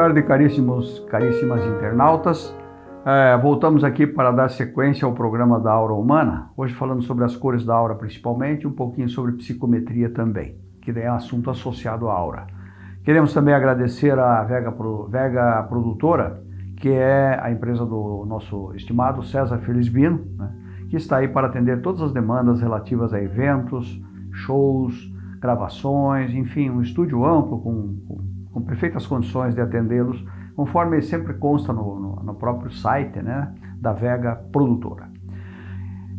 tarde, caríssimos, caríssimas internautas. É, voltamos aqui para dar sequência ao programa da aura humana, hoje falando sobre as cores da aura principalmente, um pouquinho sobre psicometria também, que é um assunto associado à aura. Queremos também agradecer à Vega, Vega Produtora, que é a empresa do nosso estimado César Felizbino, né, que está aí para atender todas as demandas relativas a eventos, shows, gravações, enfim, um estúdio amplo com, com, com perfeitas condições de atendê-los conforme sempre consta no, no, no próprio site né, da Vega Produtora.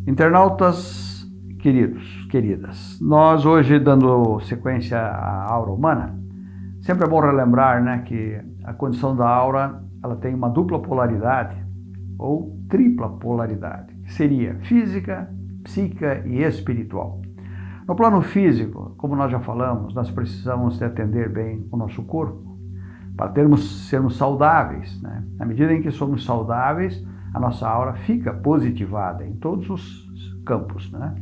Internautas queridos, queridas, nós hoje dando sequência à aura humana, sempre é bom relembrar né, que a condição da aura ela tem uma dupla polaridade ou tripla polaridade, que seria física, psíquica e espiritual. No plano físico, como nós já falamos, nós precisamos de atender bem o nosso corpo, para termos, sermos saudáveis. Né? Na medida em que somos saudáveis, a nossa aura fica positivada em todos os campos, né?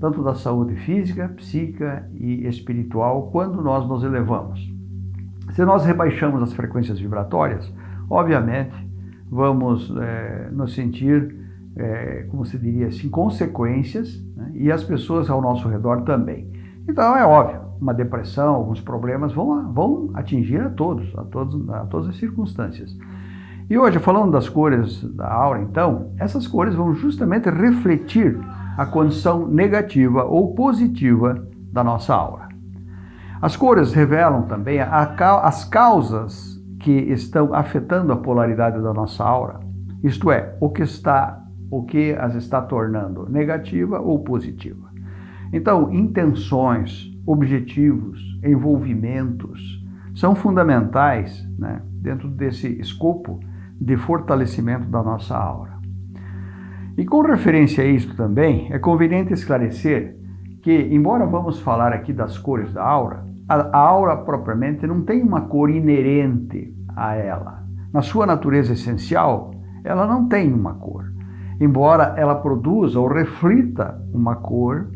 tanto da saúde física, psíquica e espiritual, quando nós nos elevamos. Se nós rebaixamos as frequências vibratórias, obviamente vamos é, nos sentir, é, como se diria assim, consequências, né? e as pessoas ao nosso redor também. Então é óbvio, uma depressão, alguns problemas vão, vão atingir a todos, a, todos, a todas as circunstâncias. E hoje, falando das cores da aura, então, essas cores vão justamente refletir a condição negativa ou positiva da nossa aura. As cores revelam também a, as causas que estão afetando a polaridade da nossa aura, isto é, o que está, o que as está tornando negativa ou positiva. Então, intenções, objetivos, envolvimentos, são fundamentais né, dentro desse escopo de fortalecimento da nossa aura. E com referência a isso também, é conveniente esclarecer que, embora vamos falar aqui das cores da aura, a, aura propriamente não tem uma cor inerente a ela. Na sua natureza essencial, ela não tem uma cor, embora ela produza ou reflita uma cor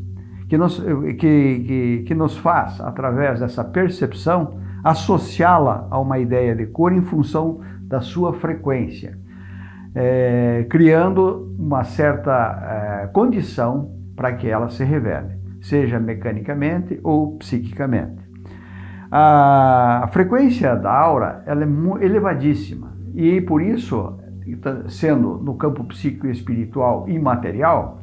que nos, que, que, que nos faz, através dessa percepção, associá-la a uma ideia de cor em função da sua frequência, é, criando uma certa é, condição para que ela se revele, seja mecanicamente ou psiquicamente. A frequência da aura ela é elevadíssima e por isso, sendo no campo psíquico e espiritual imaterial,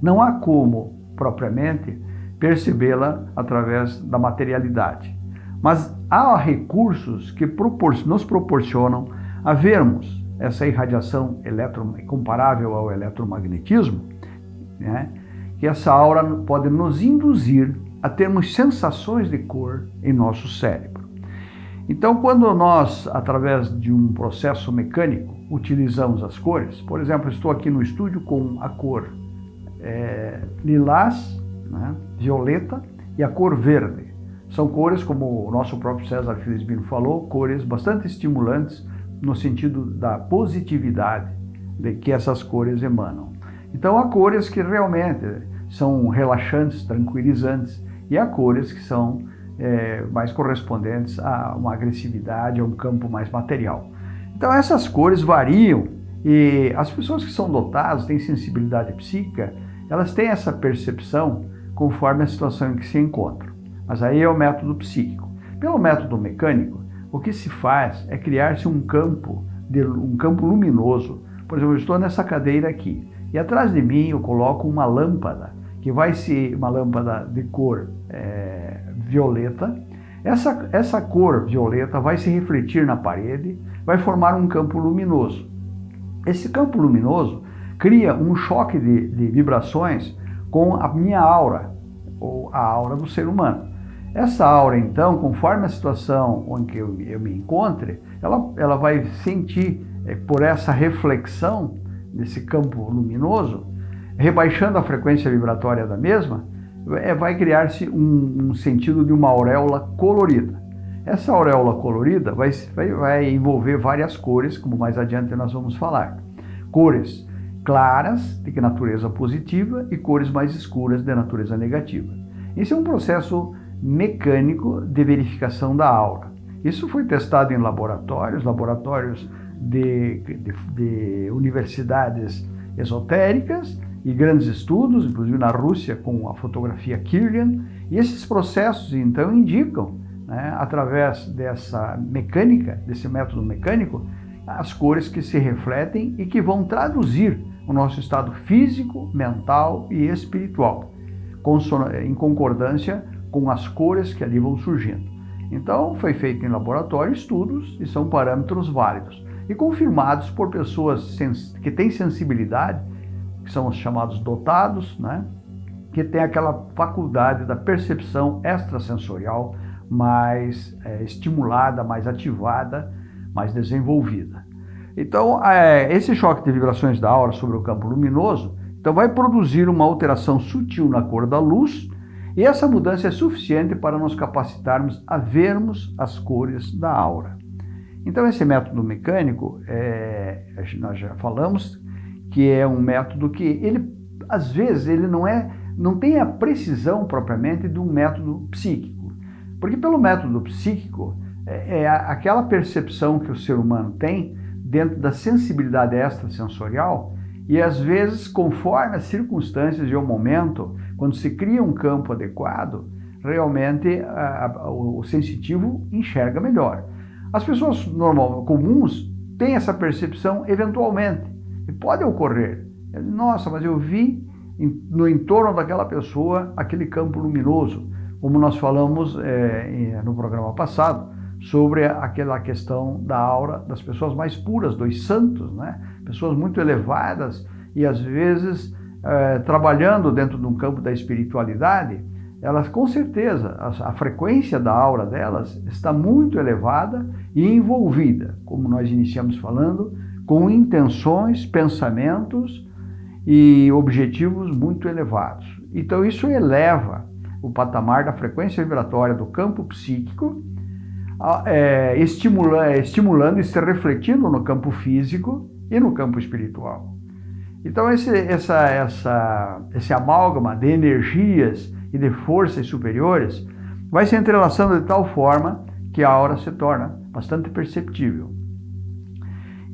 não há como propriamente, percebê-la através da materialidade. Mas há recursos que nos proporcionam a vermos essa irradiação comparável ao eletromagnetismo, né? que essa aura pode nos induzir a termos sensações de cor em nosso cérebro. Então, quando nós, através de um processo mecânico, utilizamos as cores, por exemplo, estou aqui no estúdio com a cor é, lilás, né, violeta e a cor verde. São cores, como o nosso próprio César Felizbino falou, cores bastante estimulantes no sentido da positividade de que essas cores emanam. Então há cores que realmente são relaxantes, tranquilizantes, e há cores que são é, mais correspondentes a uma agressividade, a um campo mais material. Então essas cores variam e as pessoas que são dotadas, têm sensibilidade psíquica, elas têm essa percepção conforme a situação em que se encontram. Mas aí é o método psíquico. Pelo método mecânico, o que se faz é criar-se um campo, um campo luminoso. Por exemplo, eu estou nessa cadeira aqui e atrás de mim eu coloco uma lâmpada, que vai ser uma lâmpada de cor é, violeta. Essa, essa cor violeta vai se refletir na parede, vai formar um campo luminoso. Esse campo luminoso cria um choque de, de vibrações com a minha aura, ou a aura do ser humano. Essa aura, então, conforme a situação que eu, eu me encontre, ela, ela vai sentir, é, por essa reflexão desse campo luminoso, rebaixando a frequência vibratória da mesma, é, vai criar-se um, um, sentido de uma auréola colorida. Essa auréola colorida vai, vai, vai envolver várias cores, como mais adiante nós vamos falar. Cores claras, de natureza positiva, e cores mais escuras, de natureza negativa. Esse é um processo mecânico de verificação da aura. Isso foi testado em laboratórios, laboratórios de, de, de universidades esotéricas e grandes estudos, inclusive na Rússia com a fotografia Kirlian, e esses processos então indicam, né, através dessa mecânica, desse método mecânico, as cores que se refletem e que vão traduzir o nosso estado físico, mental e espiritual, em concordância com as cores que ali vão surgindo. Então, foi feito em laboratório estudos e são parâmetros válidos e confirmados por pessoas que têm sensibilidade, que são os chamados dotados, né? que tem aquela faculdade da percepção extrasensorial mais é, estimulada, mais ativada, mais desenvolvida. Então, é, esse choque de vibrações da aura sobre o campo luminoso então vai produzir uma alteração sutil na cor da luz e essa mudança é suficiente para nos capacitarmos a vermos as cores da aura. Então esse método mecânico, é, nós já falamos que é um método que ele, às vezes, ele não é, não tem a precisão propriamente de um método psíquico. Porque pelo método psíquico, é, é aquela percepção que o ser humano tem dentro da sensibilidade extrasensorial e às vezes, conforme as circunstâncias e o momento, quando se cria um campo adequado, realmente a, a, o sensitivo enxerga melhor. As pessoas normal, comuns têm essa percepção eventualmente. E pode ocorrer. Nossa, mas eu vi no entorno daquela pessoa aquele campo luminoso, como nós falamos é, no programa passado, sobre aquela questão da aura das pessoas mais puras, dos santos, né? pessoas muito elevadas e às vezes é, trabalhando dentro de um campo da espiritualidade, elas com certeza, a, a, frequência da aura delas está muito elevada e envolvida, como nós iniciamos falando, com intenções, pensamentos e objetivos muito elevados. Então isso eleva o patamar da frequência vibratória do campo psíquico, é, estimula, estimulando e se refletindo no campo físico e no campo espiritual. Então esse, essa, essa, esse amálgama de energias e de forças superiores vai se entrelaçando de tal forma que a aura se torna bastante perceptível.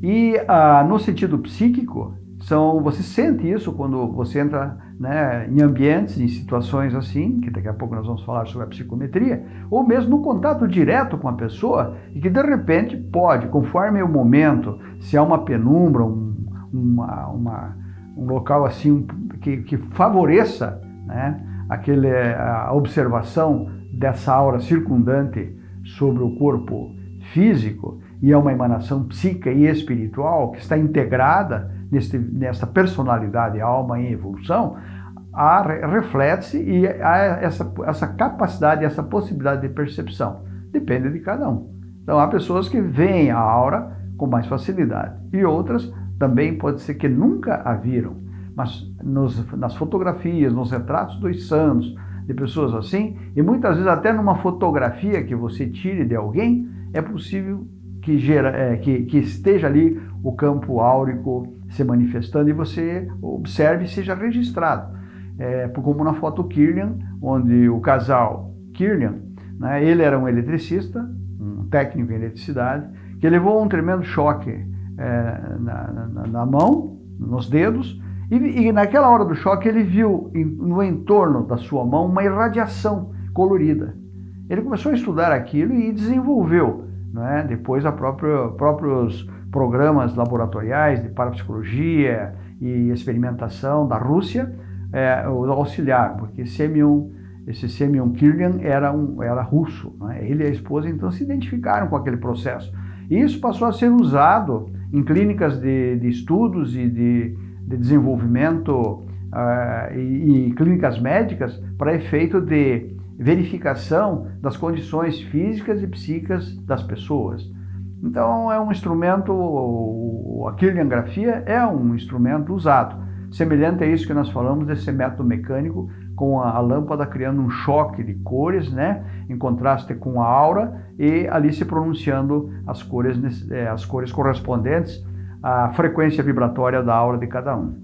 E ah, no sentido psíquico, são, você sente isso quando você entra né, em ambientes, em situações assim, que daqui a pouco nós vamos falar sobre a psicometria, ou mesmo no contato direto com a pessoa, e que de repente pode, conforme o momento, se há uma penumbra, um, uma, uma, um local assim que, que favoreça né, aquele, a observação dessa aura circundante sobre o corpo físico e é uma emanação psíquica e espiritual que está integrada neste, nessa personalidade alma em evolução, reflete-se e há essa, essa capacidade, essa possibilidade de percepção. Depende de cada um. Então há pessoas que veem a aura com mais facilidade e outras também pode ser que nunca a viram mas nos, nas fotografias, nos retratos dos santos, de pessoas assim, e muitas vezes até numa fotografia que você tire de alguém, é possível que, gera, é, que, que esteja ali o campo áurico se manifestando e você observe e seja registrado. É, como na foto Kirlian, onde o casal Kirlian, né, ele era um eletricista, um técnico em eletricidade, que levou um tremendo choque é, na, na, na mão, nos dedos, e, e, naquela hora do choque ele viu no entorno da sua mão uma irradiação colorida. Ele começou a estudar aquilo e desenvolveu, né, depois a próprios programas laboratoriais de parapsicologia e experimentação da Rússia, é, o auxiliar, porque Semyon, esse Semyon Kirlian era, um, era russo, né? ele e a esposa então se identificaram com aquele processo. E isso passou a ser usado em clínicas de, de estudos e de de desenvolvimento uh, e, e clínicas médicas para efeito de verificação das condições físicas e psíquicas das pessoas. Então é um instrumento, a quirliangrafia é um instrumento usado, semelhante a isso que nós falamos desse método mecânico com a, lâmpada criando um choque de cores, né, em contraste com a aura e ali se pronunciando as cores, eh, as cores correspondentes a frequência vibratória da aura de cada um.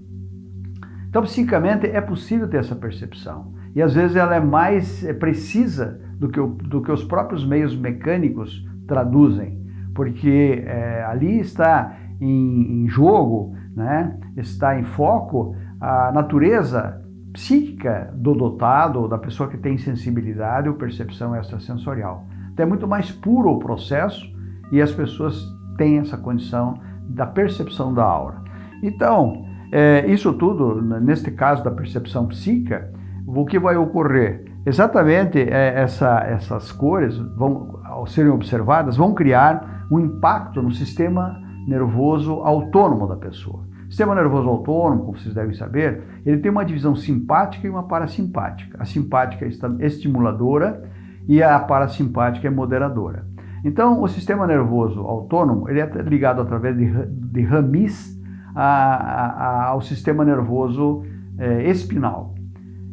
Então, psicamente, é possível ter essa percepção. E às vezes ela é mais é precisa do que, o, do que os próprios meios mecânicos traduzem, porque é, ali está em, em jogo, né, está em foco a natureza psíquica do dotado, da pessoa que tem sensibilidade ou percepção extrasensorial. Então é muito mais puro o processo e as pessoas têm essa condição da percepção da aura. Então, é, isso tudo, neste caso da percepção psíquica, o que vai ocorrer? Exatamente é, essa, essas cores, vão, ao serem observadas, vão criar um impacto no sistema nervoso autônomo da pessoa. Sistema nervoso autônomo, como vocês devem saber, ele tem uma divisão simpática e uma parasimpática. A simpática é estimuladora e a parasimpática é moderadora. Então, o sistema nervoso autônomo ele é ligado através de, de ramis a, a, ao sistema nervoso é, espinal.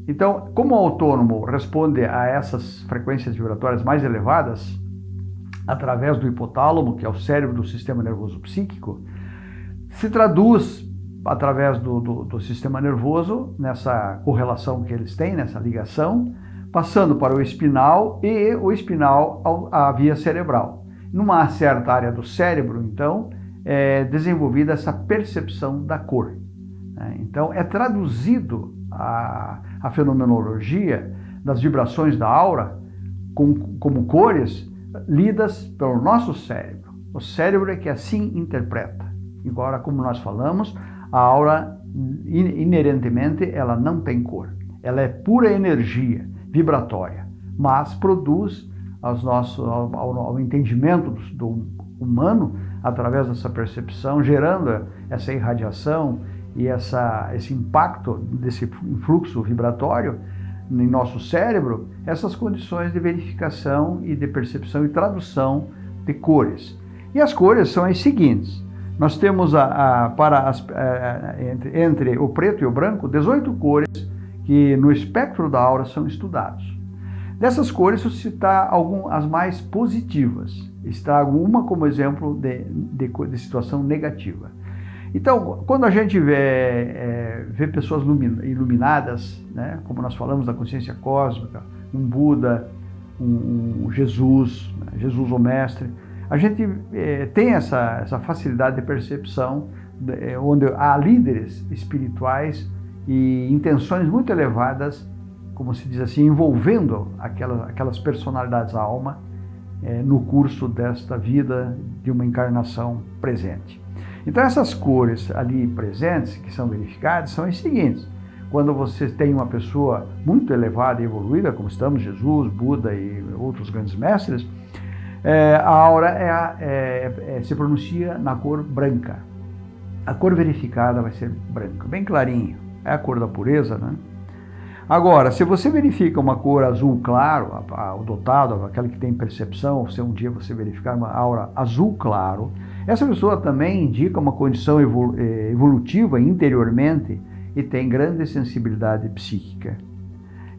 Então, como o autônomo responde a essas frequências vibratórias mais elevadas, através do hipotálamo, que é o cérebro do sistema nervoso psíquico, se traduz através do, do, do, sistema nervoso, nessa correlação que eles têm, nessa ligação, passando para o espinal e o espinal à via cerebral. Numa certa área do cérebro, então, é desenvolvida essa percepção da cor. Né? Então, é traduzido a, a fenomenologia das vibrações da aura com, como cores lidas pelo nosso cérebro. O cérebro é que assim interpreta. Embora, como nós falamos, a aura inerentemente ela não tem cor. Ela é pura energia vibratória, mas produz aos nossos, ao, ao entendimento do humano através dessa percepção, gerando essa irradiação e essa, esse impacto desse influxo vibratório em nosso cérebro, essas condições de verificação e de percepção e tradução de cores. E as cores são as seguintes. Nós temos a, a para as, a, é, entre, entre o preto e o branco 18 cores que no espectro da aura são estudados. Dessas cores, eu citar algum, as mais positivas. Estrago uma como exemplo de, de, de situação negativa. Então, quando a gente vê, é, vê pessoas iluminadas, né, como nós falamos da consciência cósmica, um Buda, um, um Jesus, né, Jesus o Mestre, a gente é, tem essa, essa facilidade de percepção, é, onde há líderes espirituais e intenções muito elevadas, como se diz assim, envolvendo aquelas, aquelas personalidades da alma é, no curso desta vida de uma encarnação presente. Então essas cores ali presentes, que são verificadas, são as seguintes. Quando você tem uma pessoa muito elevada e evoluída, como estamos, Jesus, Buda e outros grandes mestres, é, a aura é, é, é, se pronuncia na cor branca. A cor verificada vai ser branca, bem clarinho. É a cor da pureza, né? Agora, se você verifica uma cor azul claro, o dotado, aquele que tem percepção, se um dia você verificar uma aura azul claro, essa pessoa também indica uma condição eh, evolutiva interiormente e tem grande sensibilidade psíquica.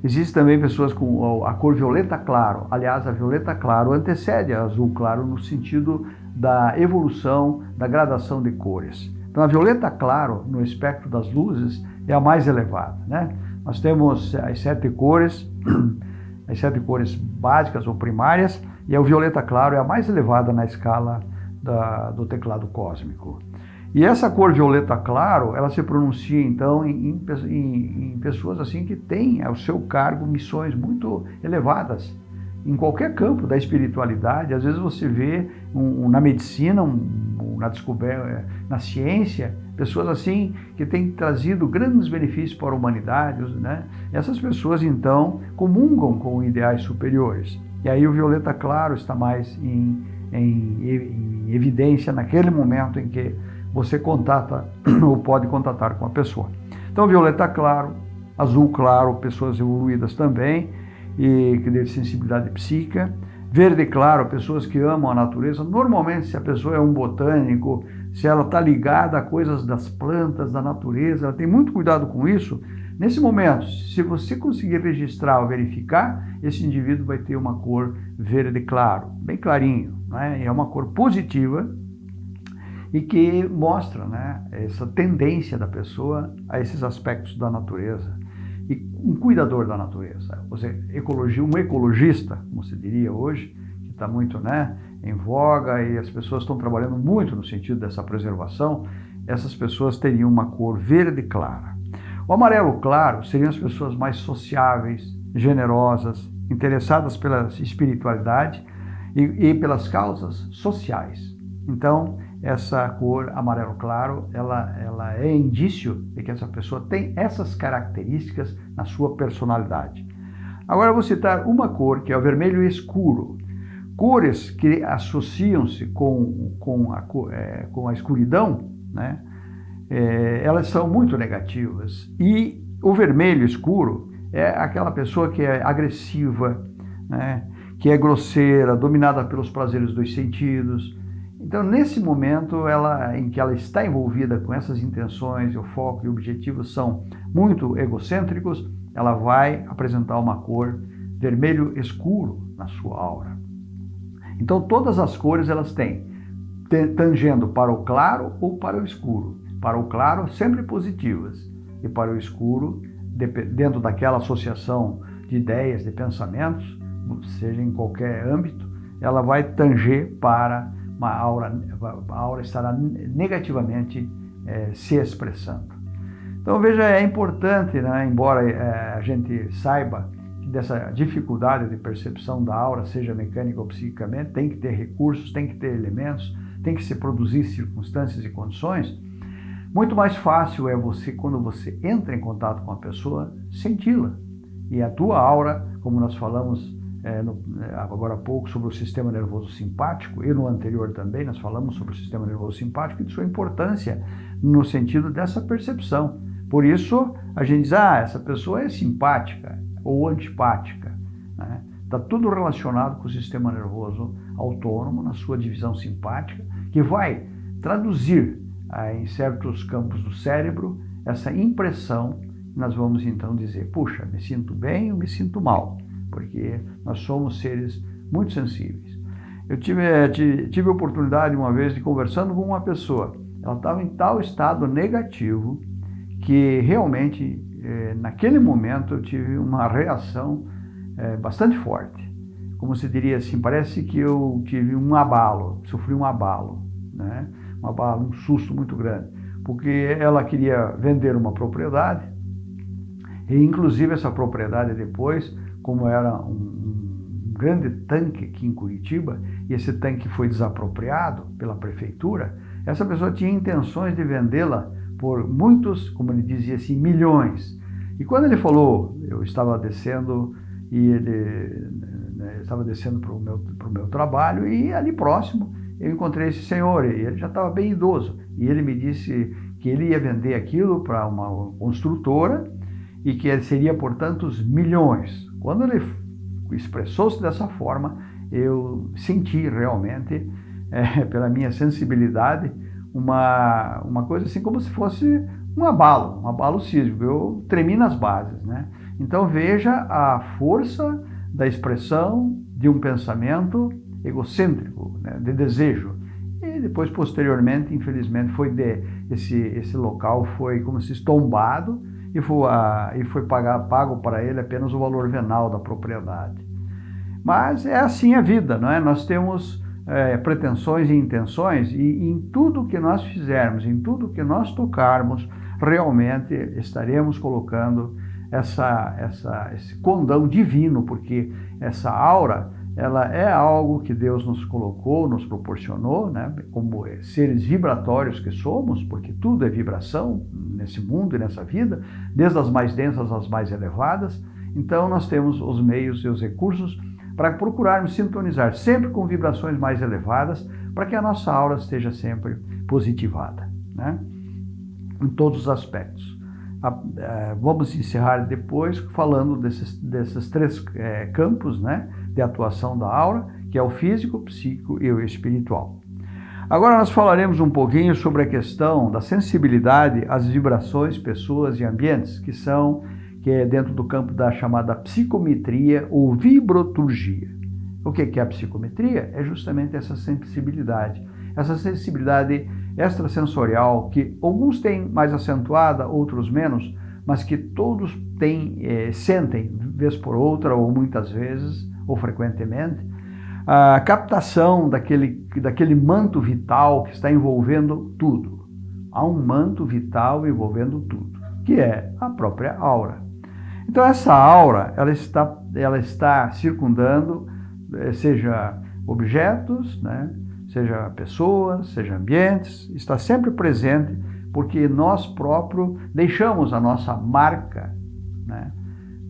Existem também pessoas com a cor violeta claro. Aliás, a violeta claro antecede a azul claro no sentido da evolução, da gradação de cores. Então, a violeta claro, no espectro das luzes, é a mais elevada. Né? Nós temos as sete cores, as sete cores básicas ou primárias, e o violeta claro é a mais elevada na escala da, do teclado cósmico. E essa cor violeta claro, ela se pronuncia então em, em, em pessoas assim que têm ao seu cargo missões muito elevadas em qualquer campo da espiritualidade. Às vezes você vê um, um, na medicina, um, na descoberta, na ciência, pessoas assim que têm trazido grandes benefícios para a humanidade, né? Essas pessoas então comungam com ideais superiores. E aí o violeta claro está mais em, em, em evidência naquele momento em que você contata ou pode contatar com a pessoa. Então, violeta claro, azul claro, pessoas evoluídas também, e que têm sensibilidade psíquica. Verde claro, pessoas que amam a natureza. Normalmente, se a pessoa é um botânico, se ela está ligada a coisas das plantas, da natureza, ela tem muito cuidado com isso. Nesse momento, se você conseguir registrar ou verificar, esse indivíduo vai ter uma cor verde claro, bem clarinho né? é uma cor positiva e que mostra né, essa tendência da pessoa a esses aspectos da natureza. E um cuidador da natureza, ou seja, ecologia, um ecologista, como se diria hoje, que está muito né, em voga e as pessoas estão trabalhando muito no sentido dessa preservação, essas pessoas teriam uma cor verde clara. O amarelo claro seriam as pessoas mais sociáveis, generosas, interessadas pela espiritualidade e, e pelas causas sociais. Então, essa cor amarelo claro, ela, ela é indício de que essa pessoa tem essas características na sua personalidade. Agora vou citar uma cor, que é o vermelho escuro. Cores que associam-se com, com, é, com a escuridão, né? É, elas são muito negativas. E o vermelho escuro é aquela pessoa que é agressiva, né? que é grosseira, dominada pelos prazeres dos sentidos. Então, nesse momento ela, em que ela está envolvida com essas intenções, o foco e o objetivo são muito egocêntricos, ela vai apresentar uma cor vermelho escuro na sua aura. Então, todas as cores elas têm, tangendo para o claro ou para o escuro. Para o claro, sempre positivas, e para o escuro, dentro daquela associação de ideias, de pensamentos, seja em qualquer âmbito, ela vai tanger para uma aura, a aura estará negativamente é, se expressando. Então veja, é importante, né, embora é, a gente saiba que dessa dificuldade de percepção da aura, seja mecânica ou psiquicamente, tem que ter recursos, tem que ter elementos, tem que se produzir circunstâncias e condições, muito mais fácil é você, quando você entra em contato com a pessoa, senti-la. E a tua aura, como nós falamos é, no, é, agora há pouco sobre o sistema nervoso simpático, e no anterior também nós falamos sobre o sistema nervoso simpático e de sua importância no sentido dessa percepção. Por isso, a gente diz, ah, essa pessoa é simpática ou antipática. Está né? Tá tudo relacionado com o sistema nervoso autônomo, na sua divisão simpática, que vai traduzir em certos campos do cérebro essa impressão. Nós vamos então dizer, puxa, me sinto bem ou me sinto mal porque nós somos seres muito sensíveis. Eu tive, eh, tive a oportunidade uma vez de conversando com uma pessoa, ela estava em tal estado negativo que realmente, eh, naquele momento, eu tive uma reação eh, bastante forte. Como se diria assim, parece que eu tive um abalo, sofri um abalo, né? Um abalo, um susto muito grande, porque ela queria vender uma propriedade e, inclusive, essa propriedade depois como era um, um grande tanque aqui em Curitiba, e esse tanque foi desapropriado pela prefeitura, essa pessoa tinha intenções de vendê-la por muitos, como ele dizia assim, milhões. E quando ele falou, eu estava descendo e ele né, estava descendo para o meu, meu trabalho e ali próximo eu encontrei esse senhor e ele já estava bem idoso e ele me disse que ele ia vender aquilo para uma construtora e que seria por tantos milhões. Quando ele expressou-se dessa forma, eu senti realmente, é, pela minha sensibilidade, uma, uma coisa assim como se fosse um abalo, um abalo sísmico. Eu tremi nas bases, né? Então veja a força da expressão de um pensamento egocêntrico, né? de desejo. E depois, posteriormente, infelizmente, foi de, esse, esse local foi como se estombado e foi, a, e foi pagar, pago para ele apenas o valor venal da propriedade. Mas é assim a vida, não é? Nós temos é, pretensões e intenções e em tudo que nós fizermos, em tudo que nós tocarmos, realmente estaremos colocando essa, essa, esse condão divino, porque essa aura ela é algo que Deus nos colocou, nos proporcionou, né? como seres vibratórios que somos, porque tudo é vibração nesse mundo e nessa vida, desde as mais densas às mais elevadas. Então nós temos os meios e os recursos para procurarmos sintonizar sempre com vibrações mais elevadas, para que a nossa aura esteja sempre positivada, né? em todos os aspectos. É, vamos encerrar depois falando desses, desses três é, campos, né? De atuação da aura, que é o físico, psíquico e o espiritual. Agora nós falaremos um pouquinho sobre a questão da sensibilidade às vibrações, pessoas e ambientes, que são que é dentro do campo da chamada psicometria ou vibroturgia. O que é a psicometria? É justamente essa sensibilidade, essa sensibilidade extrasensorial que alguns têm mais acentuada, outros menos, mas que todos têm, é, sentem, vez por outra ou muitas vezes, ou frequentemente, a captação daquele, daquele manto vital que está envolvendo tudo. Há um manto vital envolvendo tudo, que é a própria aura. Então essa aura, ela está, ela está circundando, eh, seja objetos, né, seja pessoas, seja ambientes, está sempre presente, porque nós próprios deixamos a nossa marca né,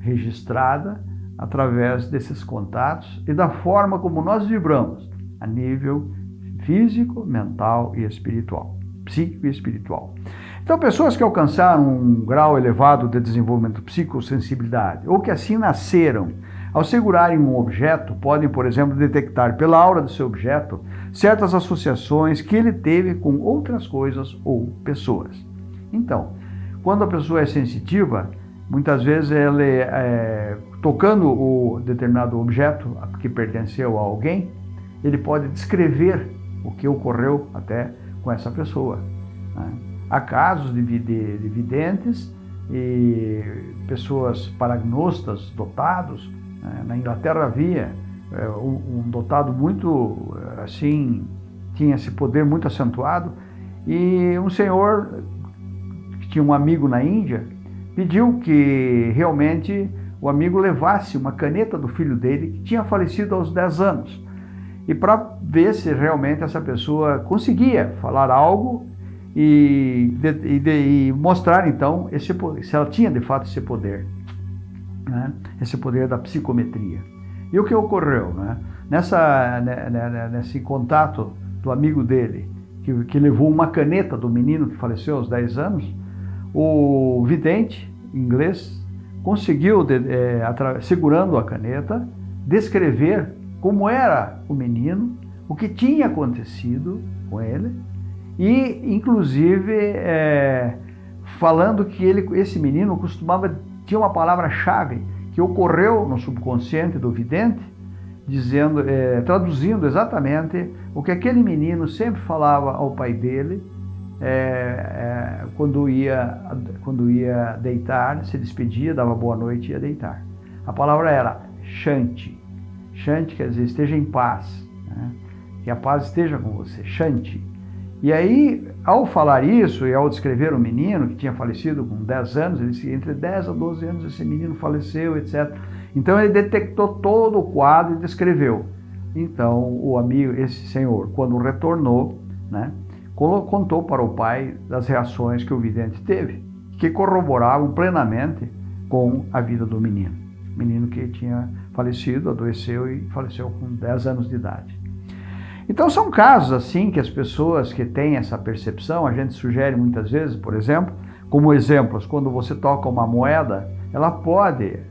registrada através desses contatos e da forma como nós vibramos a nível físico, mental e espiritual, psíquico e espiritual. Então, pessoas que alcançaram um grau elevado de desenvolvimento psicossensibilidade ou que assim nasceram, ao segurarem um objeto, podem, por exemplo, detectar pela aura do seu objeto certas associações que ele teve com outras coisas ou pessoas. Então, quando a pessoa é sensitiva, muitas vezes ela é, é tocando o determinado objeto que pertenceu a alguém, ele pode descrever o que ocorreu até com essa pessoa. Né? Há casos de, de, de videntes e pessoas paragnostas dotados. Né? Na Inglaterra havia é, um, um dotado muito assim, tinha esse poder muito acentuado, e um senhor que tinha um amigo na Índia pediu que realmente o amigo levasse uma caneta do filho dele, que tinha falecido aos 10 anos, e para ver se realmente essa pessoa conseguia falar algo e, e, e, mostrar então esse, se ela tinha de fato esse poder, né? esse poder da psicometria. E o que ocorreu? Né? Nessa, né, né, né, nesse contato do amigo dele, que, que levou uma caneta do menino que faleceu aos 10 anos, o vidente inglês conseguiu, é, segurando a caneta, descrever como era o menino, o que tinha acontecido com ele e, inclusive, é, falando que ele, esse menino costumava tinha uma palavra-chave que ocorreu no subconsciente do vidente, dizendo, é, traduzindo exatamente o que aquele menino sempre falava ao pai dele é, é, quando, ia, quando ia deitar, se despedia, dava boa noite e ia deitar. A palavra era Shanti. Shanti quer dizer esteja em paz, né? que a paz esteja com você, Shanti. E aí, ao falar isso e ao descrever o menino que tinha falecido com 10 anos, ele disse, entre 10 a 12 anos esse menino faleceu, etc. Então ele detectou todo o quadro e descreveu. Então o amigo, esse senhor, quando retornou, né, contou para o pai das reações que o vidente teve, que corroboravam plenamente com a vida do menino. Menino que tinha falecido, adoeceu e faleceu com 10 anos de idade. Então são casos assim que as pessoas que têm essa percepção, a gente sugere muitas vezes, por exemplo, como exemplos, quando você toca uma moeda, ela pode é,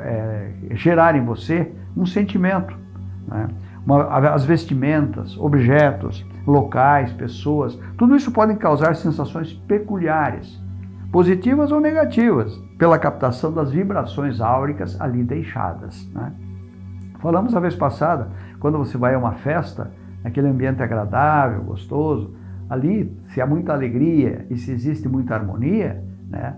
é, gerar em você um sentimento. Né? Uma, as vestimentas, objetos, locais, pessoas, tudo isso pode causar sensações peculiares, positivas ou negativas, pela captação das vibrações áuricas ali deixadas. Né? Falamos a vez passada, quando você vai a uma festa, aquele ambiente agradável, gostoso, ali, se há muita alegria e se existe muita harmonia, né,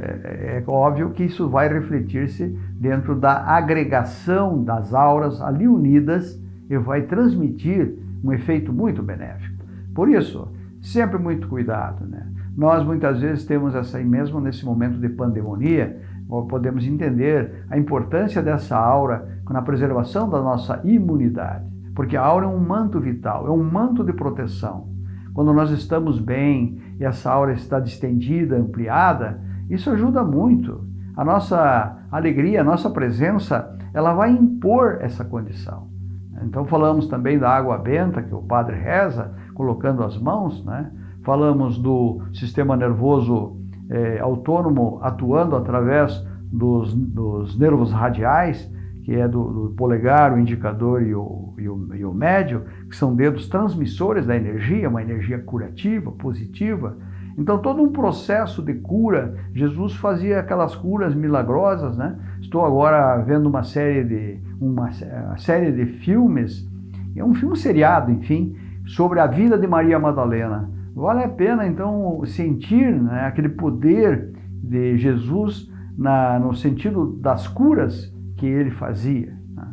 é, é óbvio que isso vai refletir-se dentro da agregação das auras ali unidas e vai transmitir um efeito muito benéfico. Por isso, sempre muito cuidado. Né? Nós muitas vezes temos essa, mesmo nesse momento de pandemia, podemos entender a importância dessa aura na preservação da nossa imunidade. Porque a aura é um manto vital, é um manto de proteção. Quando nós estamos bem e essa aura está distendida, ampliada, isso ajuda muito. A nossa alegria, a nossa presença, ela vai impor essa condição. Então falamos também da água benta, que o padre reza, colocando as mãos, né? Falamos do sistema nervoso é, autônomo atuando através dos, dos nervos radiais, que é do, do polegar, o indicador e o, e, o, e o médio, que são dedos transmissores da energia, uma energia curativa, positiva. Então, todo um processo de cura, Jesus fazia aquelas curas milagrosas, né? Estou agora vendo uma série de, uma, uma série de filmes, é um filme seriado, enfim, sobre a vida de Maria Madalena. Vale a pena, então, sentir né, aquele poder de Jesus na, no sentido das curas que ele fazia. Né?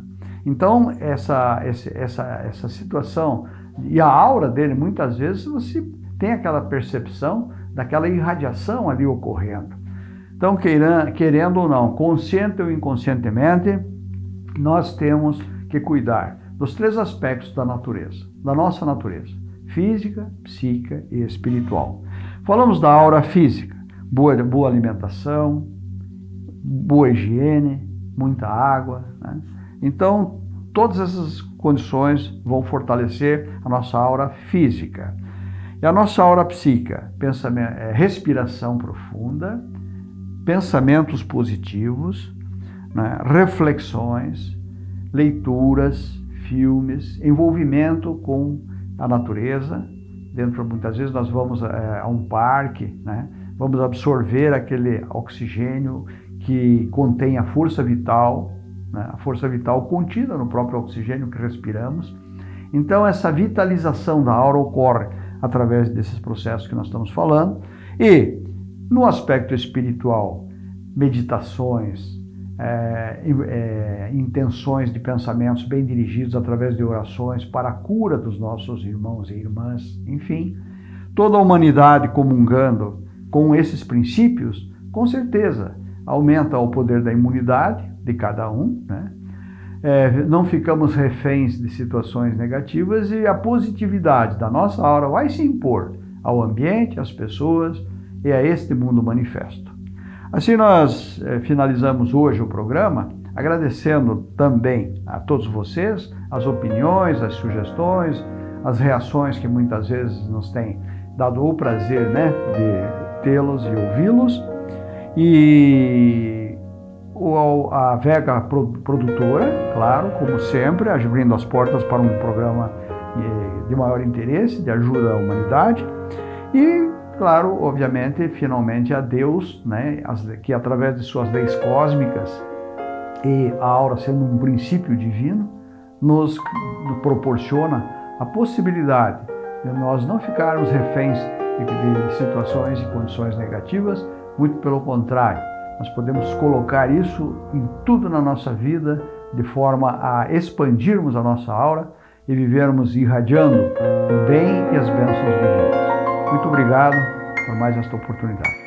Então, essa, essa, essa situação e a aura dele, muitas vezes, você tem aquela percepção daquela irradiação ali ocorrendo. Então, querendo ou não, consciente ou inconscientemente, nós temos que cuidar dos três aspectos da natureza, da nossa natureza: física, psíquica e espiritual. Falamos da aura física, boa, boa alimentação, boa higiene, muita água. Né? Então, todas essas condições vão fortalecer a nossa aura física. E a nossa aura psíquica, pensamento, é, respiração profunda, pensamentos positivos, né? reflexões, leituras, filmes, envolvimento com a natureza. Dentro, muitas vezes nós vamos é, a um parque, né? vamos absorver aquele oxigênio que contém a força vital, né? a força vital contida no próprio oxigênio que respiramos. Então, essa vitalização da aura ocorre através desses processos que nós estamos falando. E, no aspecto espiritual, meditações, é, é, intenções de pensamentos bem dirigidos através de orações para a cura dos nossos irmãos e irmãs, enfim, toda a humanidade comungando com esses princípios, com certeza aumenta o poder da imunidade de cada um, né? É, não ficamos reféns de situações negativas e a positividade da nossa aura vai se impor ao ambiente, às pessoas e a este mundo manifesto. Assim nós é, finalizamos hoje o programa, agradecendo também a todos vocês as opiniões, as sugestões, as reações que muitas vezes nos têm dado o prazer né, de tê-los e ouvi-los. E a Vega Produtora, claro, como sempre, abrindo as portas para um programa de maior interesse, de ajuda à humanidade. E, claro, obviamente, finalmente a Deus, né, que através de suas leis cósmicas e a aura sendo um princípio divino, nos proporciona a possibilidade de nós não ficarmos reféns de situações e condições negativas, muito pelo contrário, nós podemos colocar isso em tudo na nossa vida, de forma a expandirmos a nossa aura e vivermos irradiando o bem e as bênçãos divinas. Muito obrigado por mais esta oportunidade.